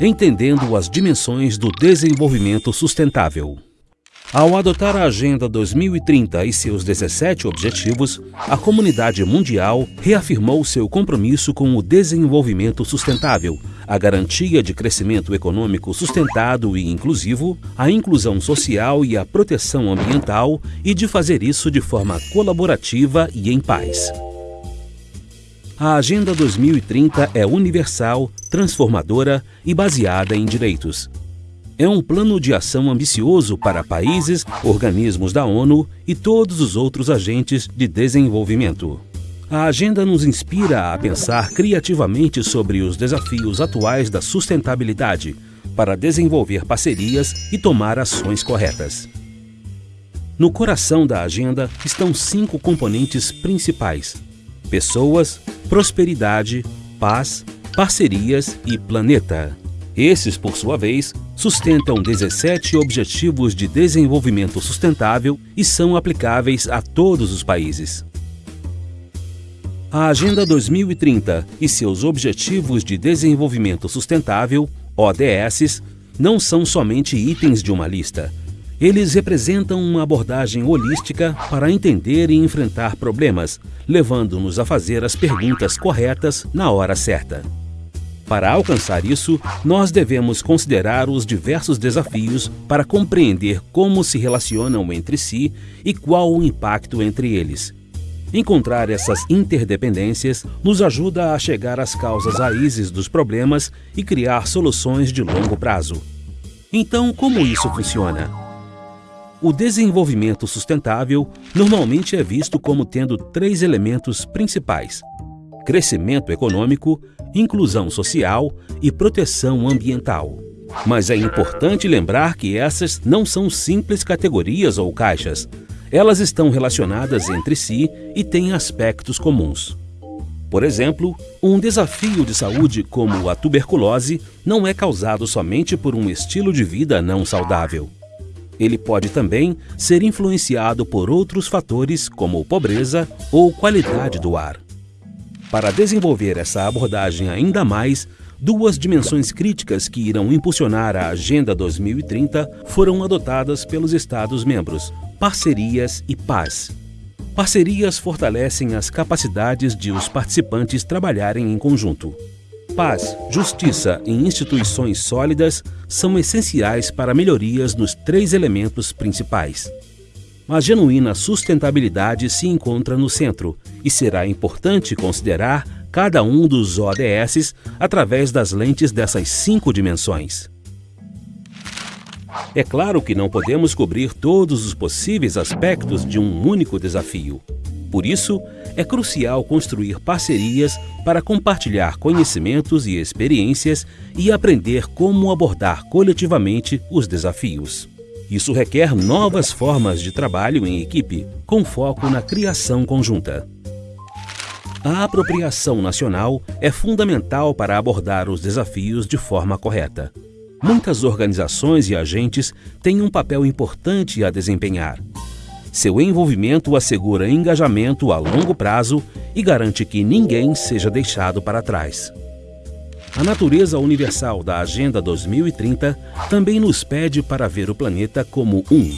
entendendo as dimensões do desenvolvimento sustentável. Ao adotar a Agenda 2030 e seus 17 objetivos, a comunidade mundial reafirmou seu compromisso com o desenvolvimento sustentável, a garantia de crescimento econômico sustentado e inclusivo, a inclusão social e a proteção ambiental e de fazer isso de forma colaborativa e em paz. A Agenda 2030 é universal, transformadora e baseada em direitos é um plano de ação ambicioso para países, organismos da ONU e todos os outros agentes de desenvolvimento. A agenda nos inspira a pensar criativamente sobre os desafios atuais da sustentabilidade para desenvolver parcerias e tomar ações corretas. No coração da agenda estão cinco componentes principais: pessoas, prosperidade, paz, parcerias e planeta. Esses, por sua vez, sustentam 17 Objetivos de Desenvolvimento Sustentável e são aplicáveis a todos os países. A Agenda 2030 e seus Objetivos de Desenvolvimento Sustentável, ODS, não são somente itens de uma lista. Eles representam uma abordagem holística para entender e enfrentar problemas, levando-nos a fazer as perguntas corretas na hora certa. Para alcançar isso, nós devemos considerar os diversos desafios para compreender como se relacionam entre si e qual o impacto entre eles. Encontrar essas interdependências nos ajuda a chegar às causas raízes dos problemas e criar soluções de longo prazo. Então, como isso funciona? O desenvolvimento sustentável normalmente é visto como tendo três elementos principais: crescimento econômico, inclusão social e proteção ambiental. Mas é importante lembrar que essas não são simples categorias ou caixas. Elas estão relacionadas entre si e têm aspectos comuns. Por exemplo, um desafio de saúde como a tuberculose não é causado somente por um estilo de vida não saudável. Ele pode também ser influenciado por outros fatores como pobreza ou qualidade do ar. Para desenvolver essa abordagem ainda mais, duas dimensões críticas que irão impulsionar a Agenda 2030 foram adotadas pelos Estados-membros: parcerias e paz. Parcerias fortalecem as capacidades de os participantes trabalharem em conjunto. Paz, justiça e instituições sólidas são essenciais para melhorias nos três elementos principais. A genuína sustentabilidade se encontra no centro e será importante considerar cada um dos ODS através das lentes dessas cinco dimensões. É claro que não podemos cobrir todos os possíveis aspectos de um único desafio. Por isso, é crucial construir parcerias para compartilhar conhecimentos e experiências e aprender como abordar coletivamente os desafios. Isso requer novas formas de trabalho em equipe, com foco na criação conjunta. A apropriação nacional é fundamental para abordar os desafios de forma correta. Muitas organizações e agentes têm um papel importante a desempenhar. Seu envolvimento assegura engajamento a longo prazo e garante que ninguém seja deixado para trás. A natureza universal da Agenda 2030 também nos pede para ver o planeta como um.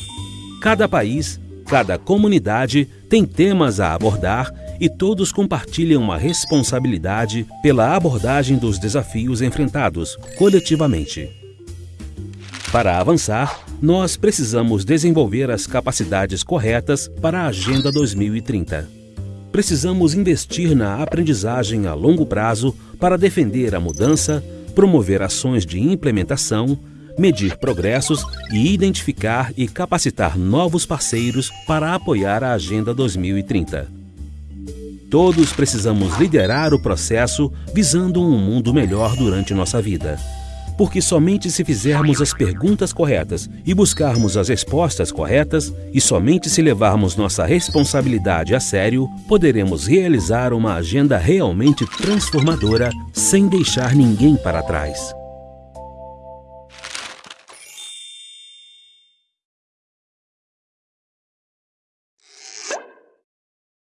Cada país, cada comunidade tem temas a abordar e todos compartilham a responsabilidade pela abordagem dos desafios enfrentados coletivamente. Para avançar, nós precisamos desenvolver as capacidades corretas para a Agenda 2030 precisamos investir na aprendizagem a longo prazo para defender a mudança, promover ações de implementação, medir progressos e identificar e capacitar novos parceiros para apoiar a Agenda 2030. Todos precisamos liderar o processo visando um mundo melhor durante nossa vida porque somente se fizermos as perguntas corretas e buscarmos as respostas corretas, e somente se levarmos nossa responsabilidade a sério, poderemos realizar uma agenda realmente transformadora sem deixar ninguém para trás.